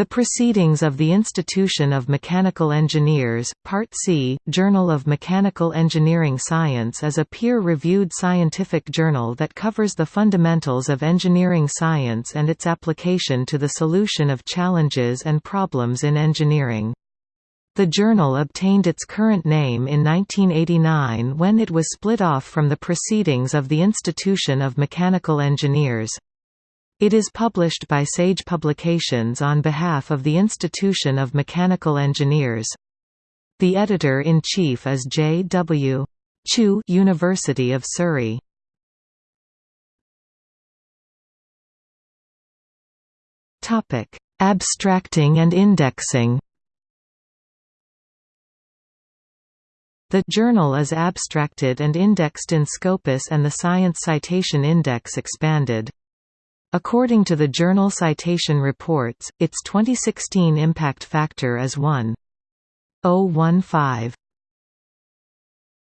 The Proceedings of the Institution of Mechanical Engineers, Part C, Journal of Mechanical Engineering Science is a peer-reviewed scientific journal that covers the fundamentals of engineering science and its application to the solution of challenges and problems in engineering. The journal obtained its current name in 1989 when it was split off from the Proceedings of the Institution of Mechanical Engineers. It is published by Sage Publications on behalf of the Institution of Mechanical Engineers. The editor-in-chief is J. W. Chew University of Surrey. Abstracting and indexing The journal is abstracted and indexed in Scopus and the Science Citation Index expanded. According to the Journal Citation Reports, its 2016 impact factor is 1.015.